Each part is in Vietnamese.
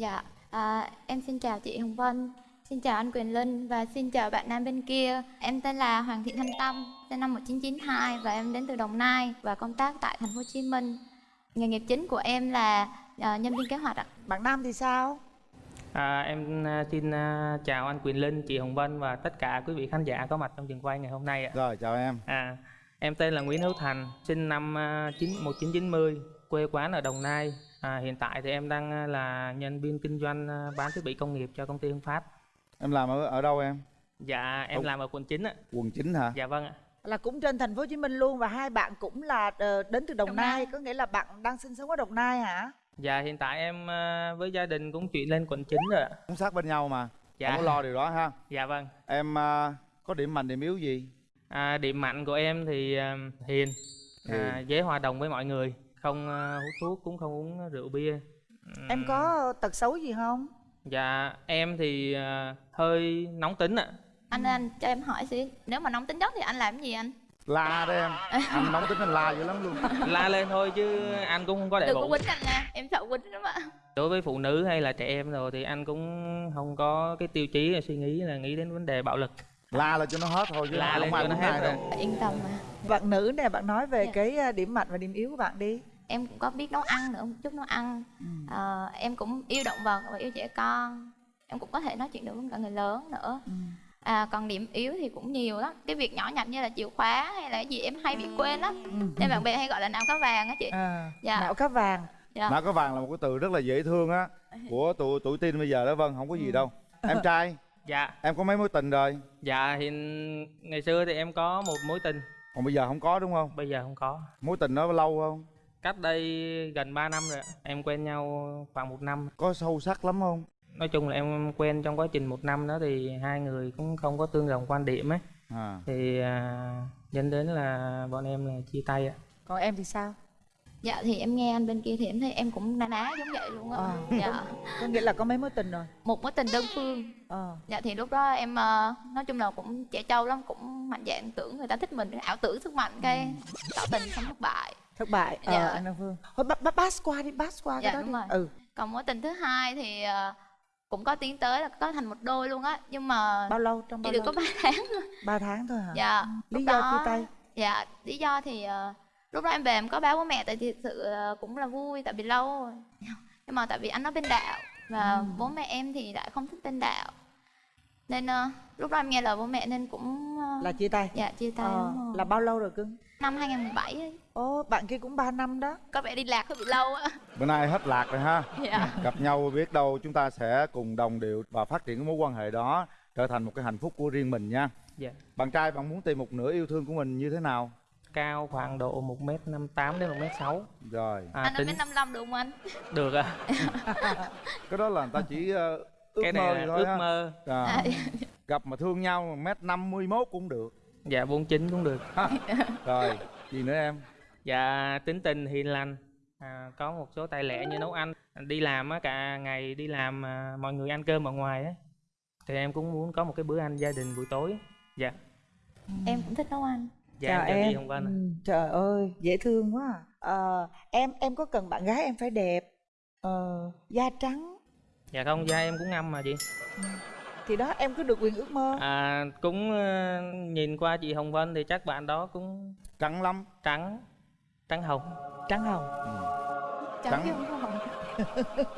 Dạ, à, em xin chào chị Hồng Vân, xin chào anh Quyền Linh và xin chào bạn nam bên kia. Em tên là Hoàng Thị Thanh Tâm, sinh năm 1992 và em đến từ Đồng Nai và công tác tại thành phố Hồ Chí Minh. Nghề nghiệp chính của em là à, nhân viên kế hoạch ạ. bạn nam thì sao À, em à, xin à, chào anh Quyền Linh, chị Hồng Vân và tất cả quý vị khán giả có mặt trong trường quay ngày hôm nay ạ. Rồi chào em À, em tên là Nguyễn Hữu Thành, sinh năm à, 9, 1990, quê quán ở Đồng Nai. À, hiện tại thì em đang à, là nhân viên kinh doanh à, bán thiết bị công nghiệp cho công ty Hưng Phát. Em làm ở ở đâu em? Dạ, em Đúng. làm ở quận 9 ạ. Quận 9 hả? Dạ vâng ạ. là cũng trên thành phố Hồ Chí Minh luôn và hai bạn cũng là ờ, đến từ Đồng, Đồng Nai. Nai. có nghĩa là bạn đang sinh sống ở Đồng Nai hả Dạ, hiện tại em à, với gia đình cũng chuyển lên quận 9 rồi ạ. Cũng sát bên nhau mà Dạ. Không có lo điều đó ha Dạ vâng. Em có điểm mạnh điểm yếu gì? À, điểm mạnh của em thì à, hiền, à, Hiền. dễ hòa đồng với mọi người, không à, hút thuốc cũng không uống rượu bia. em có tật xấu gì không Dạ em thì à, hơi nóng tính ạ. Anh anh cho em hỏi xíu, nếu mà nóng tính chất thì anh làm cái gì anh? La đấy em Anh nóng tính anh la dữ lắm luôn La lên thôi chứ anh cũng không có để Đừng có bụng. quýnh anh nha, em sợ quýnh lắm ạ. Đối với phụ nữ hay là trẻ em rồi thì anh cũng không có cái tiêu chí là suy nghĩ là nghĩ đến vấn đề bạo lực. La là cho nó hết thôi chứ La không lên ai cho nó hết đâu Yên tâm mà. bạn nữ nè bạn nói về Dạ. cái ờ, điểm mạnh và điểm yếu của bạn đi Em cũng có biết nấu ăn nữa, một chút nấu ăn. Ừ. Ờ, em cũng yêu động vật và yêu trẻ con. Em cũng có thể nói chuyện được với cả người lớn nữa. Ừ. À, còn điểm yếu thì cũng nhiều lắm cái việc nhỏ nhặt như là chìa khóa hay là cái gì em hay bị quên lắm nên bạn bè hay gọi là não cá vàng á chị à, Dạ. não cá vàng dạ. Não có vàng là một cái từ rất là dễ thương á Của tụi tuổi teen bây giờ đó Vân không có gì đâu Em trai Dạ, em có mấy mối tình rồi dạ hiện ngày xưa thì em có một mối tình, Còn bây giờ không có đúng không? bây giờ không có. Mối tình đó lâu không? Cách đây gần 3 năm rồi ạ. Em quen nhau khoảng một năm. Có sâu sắc lắm không? Nói chung là em quen trong quá trình một năm đó thì hai người cũng không có tương đồng quan điểm ấy. À. Thì à, dẫn đến là bọn em là chia tay ạ. còn em thì sao dạ thì em nghe anh bên kia thì em thấy em cũng na ná giống vậy luôn á À. dạ có nghĩa là có mấy mối tình rồi một mối tình đơn phương ờ dạ thì lúc đó em ờ, nói chung là cũng trẻ trâu lắm cũng mạnh dạn tưởng người ta thích mình ảo tưởng sức mạnh cái tỏ tình xong thất bại thất bại. Ờ Dạ. anh Đăng Phương. Thôi bắt pass qua đi pass qua Dạ, cái đó đi. rồi. ừ. Còn mối tình thứ hai thì ờ, cũng có tiến tới là có thành một đôi luôn á nhưng mà bao lâu? Trong bao chỉ được lâu? có 3 tháng thôi. Ba tháng thôi hả? Dạ lý lúc do đó- chia tay. Dạ lý do thì ờ, lúc đó em về em có báo bố mẹ tại thì sự ờ, cũng là vui tại vì lâu rồi. Nhưng mà tại vì anh nó bên đạo và Ừ. bố mẹ em thì lại không thích bên đạo. Nên ờ, lúc đó em nghe lời bố mẹ nên cũng ờ, là chia tay. Dạ chia tay Ờ, đúng rồi. là bao lâu rồi cưng năm 2017 ấy. Ồ, bạn kia cũng 3 năm đó có vẻ đi lạc hơi bị lâu á Bữa nay hết lạc rồi ha dạ Gặp nhau biết đâu chúng ta sẽ cùng đồng điệu Và phát triển cái mối quan hệ đó Trở thành một cái hạnh phúc của riêng mình nha Dạ. Bạn trai bạn muốn tìm một nửa yêu thương của mình như thế nào? Cao khoảng độ 1m58 đến 1m6. Rồi À, anh nói tính đến 55 được không anh được ạ. Cái đó là người ta chỉ ờ, ước Cái mơ này là thôi ước ha. mơ. À, à, Gặp mà thương nhau mét năm mươi mốt cũng được Dạ 49 cũng được. Rồi gì nữa em? Dạ tính tình hiền lành. À, có một số tài lẻ như nấu ăn. Đi làm á cả ngày đi làm à, mọi người ăn cơm ở ngoài á. Thì em cũng muốn có một cái bữa ăn gia đình buổi tối. Dạ. em cũng thích nấu ăn Dạ chào em chào em Vân ạ. Ừ, trời ơi dễ thương quá à. Ờ, em em có cần bạn gái em phải đẹp ờ, da trắng Dạ không, da em cũng ngâm mà chị. Thì đó em có được quyền ước mơ À, cũng ờ, nhìn qua chị Hồng Vân thì chắc bạn đó cũng Trắng lắm trắng trắng hồng. trắng hồng Cháu Trắng. chứ không có hồng.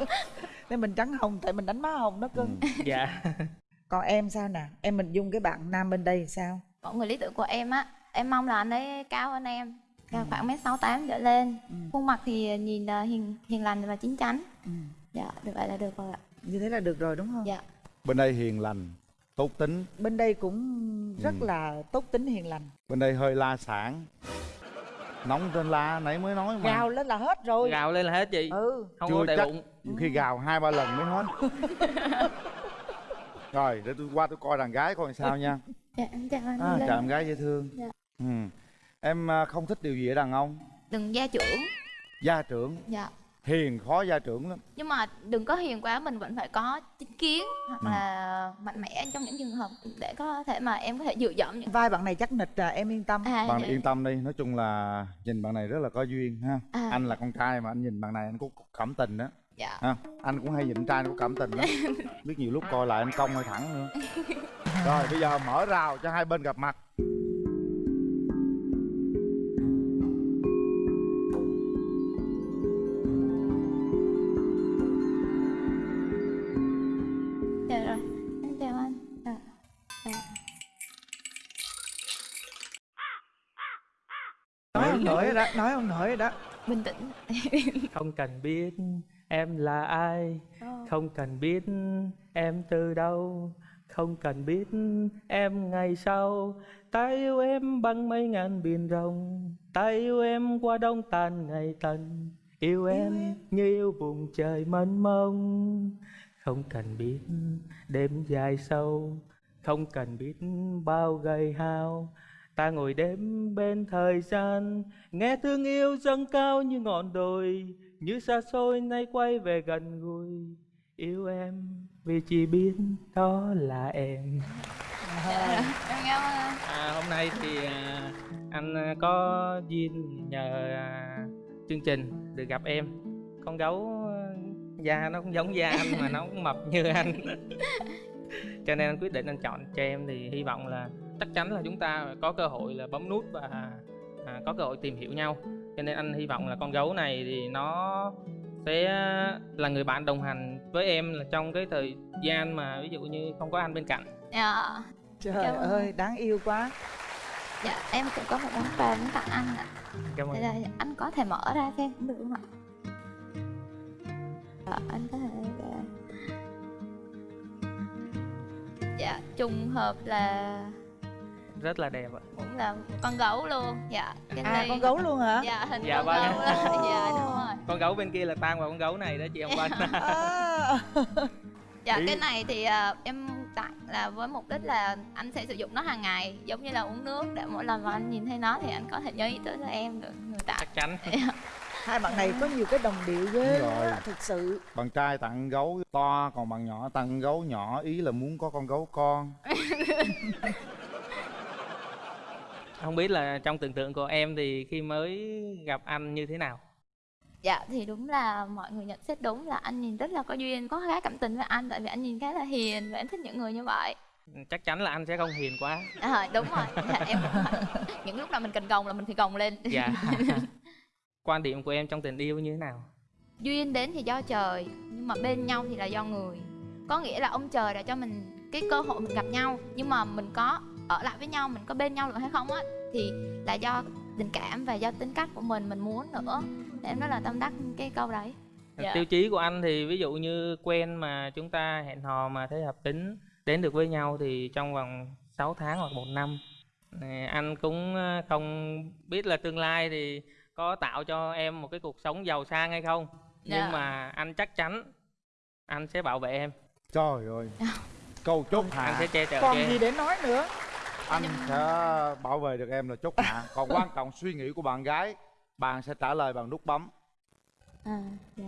nên mình trắng hồng tại mình đánh má hồng đó cưng Ừ. Dạ. còn em sao nè em mình dung cái bạn nam bên đây thì sao mọi người lý tưởng của em á em mong là anh ấy cao hơn em cao khoảng mét sáu tám trở lên Ừ. khuôn mặt thì nhìn ờ, hiền hiền lành và chín chắn ừ. dạ được vậy là được rồi ạ như thế là được rồi đúng không dạ Bên đây hiền lành Tốt tính bên đây cũng rất Ừ. là tốt tính hiền lành Bên đây hơi la sản Nóng trên la nãy mới nói mà gào lên là hết rồi Gào lên là hết chị. ừ Không Chưa có đầy chắc. bụng. Khi gào hai ba lần mới hết Rồi để tôi qua tôi coi đàn gái coi sao nha dạ em chào anh à. Chào em gái dễ thương Dạ. ừ. Em à, không thích điều gì ở đàn ông đừng gia trưởng Gia trưởng dạ Hiền khó gia trưởng lắm. Nhưng mà đừng có hiền quá mình vẫn phải có chính kiến hoặc Ừ. là mạnh mẽ trong những trường hợp để có thể mà em có thể dựa dẫm những vai bạn này chắc nịch à em yên tâm. À, Bạn dạ. yên tâm. đi Nói chung là nhìn bạn này rất là có duyên ha. À. Anh là con trai mà anh nhìn bạn này anh cũng cảm tình đó dạ. Ha anh cũng hay nhịn trai có cảm tình lắm. Biết nhiều lúc coi lại anh cong hay thẳng nữa. Rồi bây giờ mở rào cho hai bên gặp mặt nói ông nội rồi đó nói ông nội rồi đó. Bình tĩnh. Không cần biết em là ai không cần biết em từ đâu không cần biết em ngày sau. Ta yêu em bằng mấy ngàn biển rộng ta yêu em qua đông tàn ngày tận. Yêu em. như yêu vùng trời mênh mông. Không cần biết đêm dài sâu không cần biết bao gầy hao ta ngồi đêm bên thời gian nghe thương yêu dâng cao như ngọn đồi như xa xôi nay quay về gần gũi. Yêu em vì chỉ biết đó là em. Em cảm ơn anh. À, hôm nay thì à, anh à, có duyên nhờ à, chương trình được gặp em. Con gấu à, da nó cũng giống da anh mà nó cũng mập như anh. Cho nên anh quyết định anh chọn cho em thì hy vọng là chắc chắn là chúng ta có cơ hội là bấm nút và à, có cơ hội tìm hiểu nhau. Cho nên anh hy vọng là con gấu này thì nó sẽ là người bạn đồng hành với em là trong cái thời gian mà ví dụ như không có anh bên cạnh. Dạ. Trời Cảm ơi đáng yêu quá. Dạ em cũng có một món quà muốn tặng anh ạ. Cảm ơn. Đây là anh có thể mở ra xem. Cũng được không ạ? Dạ, anh có thể dạ. dạ trùng hợp là rất là đẹp ạ. Cũng là con gấu luôn. Dạ cái à này con gấu luôn hả? Dạ hình Dạ con vâng. gấu đó dạ đúng rồi. Con gấu bên kia là tan vào con gấu này đó chị ông Vân à, dạ Ý- cái này thì à, em tặng là với mục đích là anh sẽ sử dụng nó hàng ngày giống như là uống nước để mỗi lần mà anh nhìn thấy nó thì anh có thể nhớ ý tới là em được người tặng. Chắc chắn. Hai bạn này có nhiều cái đồng điệu ghê rồi. thực sự. Bạn trai tặng gấu to còn bạn nhỏ tặng gấu nhỏ ý là muốn có con gấu con không biết là trong tưởng tượng của em thì khi mới gặp anh như thế nào? Dạ thì đúng là mọi người nhận xét đúng là anh nhìn rất là có duyên có khá cảm tình với anh tại vì anh nhìn khá là hiền và em thích những người như vậy. Chắc chắn là anh sẽ không hiền quá. À, đúng rồi. Dạ, em những lúc nào mình cần gồng là mình phải gồng lên. Dạ. Quan điểm của em trong tình yêu như thế nào? Duyên đến thì do trời nhưng mà bên nhau thì là do người. Có nghĩa là ông trời đã cho mình cái cơ hội mình gặp nhau nhưng mà mình có ở lại với nhau mình có bên nhau được hay không á thì là do tình cảm và do tính cách của mình mình muốn nữa. Thì em rất là tâm đắc cái câu đấy. Dạ. tiêu chí của anh thì ví dụ như quen mà chúng ta hẹn hò mà thấy hợp tính đến được với nhau thì trong vòng 6 tháng hoặc một năm anh cũng ờ, không biết là tương lai thì có tạo cho em một cái cuộc sống giàu sang hay không. Dạ. nhưng mà anh chắc chắn anh sẽ bảo vệ em. Trời ơi. Câu chốt anh hạ. sẽ che chở còn cho em. gì để nói nữa anh sẽ bảo vệ được em là chốt hạ. Còn quan trọng suy nghĩ của bạn gái bạn sẽ trả lời bằng nút bấm. À, dạ.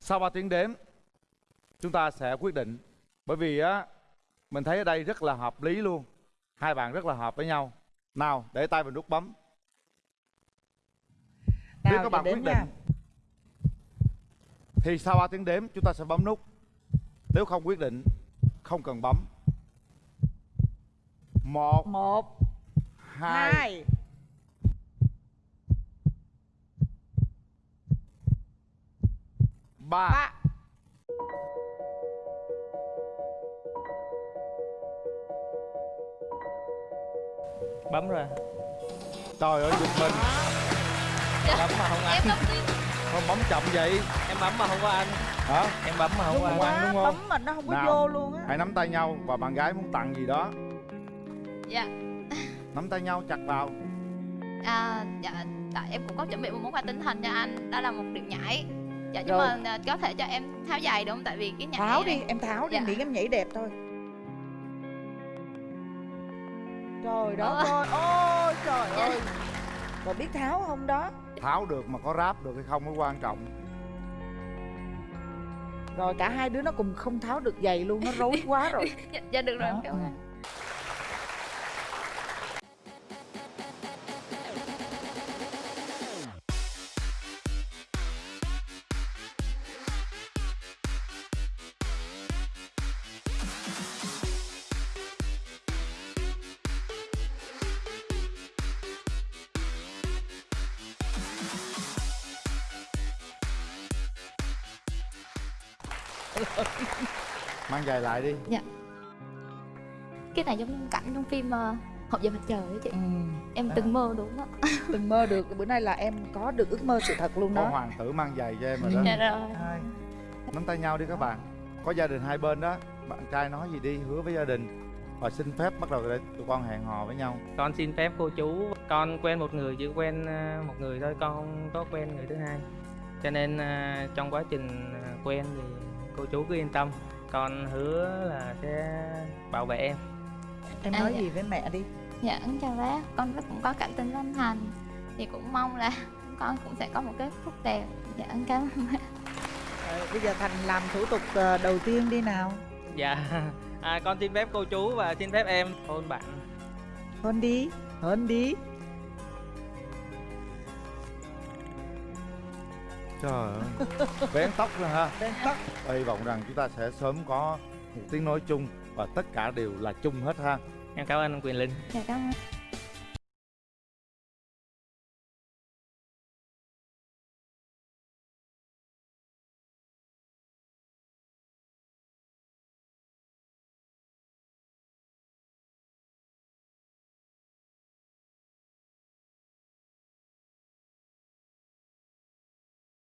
sau 3 tiếng đếm chúng ta sẽ quyết định. Bởi vì á mình thấy ở đây rất là hợp lý luôn. Hai bạn rất là hợp với nhau. Nào để tay vào nút bấm. Nếu Nào, các bạn quyết định. nha. thì sau 3 tiếng đếm chúng ta sẽ bấm nút. Nếu không quyết định không cần bấm. Một một hai hai. ba. Ba. Bấm rồi. Trời ơi giật mình. Bấm mà không em anh không tin không bấm chậm vậy. Em bấm mà không có anh hả em bấm mà không đúng quá đúng không? bấm mà nó không có Nào. vô luôn á hãy nắm tay nhau và bạn gái muốn tặng gì đó dạ nắm tay nhau chặt vào à, dạ tại em cũng có chuẩn bị một món quà tinh thần cho anh đó là một điệu nhảy dạ nhưng Rồi. mà à, có thể cho em tháo giày đúng không tại vì cái nhảy tháo này đi em tháo đi Dạ. miễn em nhảy đẹp thôi trời đó Ờ. ơi ôi trời Dạ. ơi còn biết tháo không đó tháo được mà có ráp được hay không mới quan trọng rồi cả hai đứa nó cùng không tháo được giày luôn nó rối quá rồi. Dạ, dạ được rồi Đó, cảm ơn mang giày lại đi. Cái này giống cảnh trong phim uh, hộp giờ mặt trời ấy chị. Ừ. em Đó. từng mơ đúng đó từng mơ được. Bữa nay là em có được ước mơ sự thật luôn có đó. hoàng tử mang giày cho em rồi đó. Dạ rồi. Nắm tay nhau đi các bạn. Có gia đình hai bên đó. Bạn trai nói gì đi hứa với gia đình. Và xin phép bắt đầu để tụi con hẹn hò với nhau. Con xin phép cô chú. Con quen một người chỉ quen à, một người thôi con không có quen người thứ hai. Cho nên à, trong quá trình à, quen thì cô chú cứ yên tâm con hứa là sẽ bảo vệ em. Em À, nói dạ. gì với mẹ đi. Dạ con chào bác. Con rất cũng có cảm tình với anh thành. Thì cũng mong là con cũng sẽ có một cái phúc đẹp. Dạ con cảm ơn bác. Ờ, bây giờ thành làm thủ tục ờ, đầu tiên đi nào. Dạ. À, con xin phép cô chú và xin phép em hôn bạn. Hôn đi hôn đi trời ơi. Vén tóc ra ha. Lên tóc. Hy vọng rằng chúng ta sẽ sớm có một tiếng nói chung và tất cả đều là chung hết ha. Em cảm ơn anh quyền linh. Dạ cảm ơn